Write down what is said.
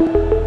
Bye.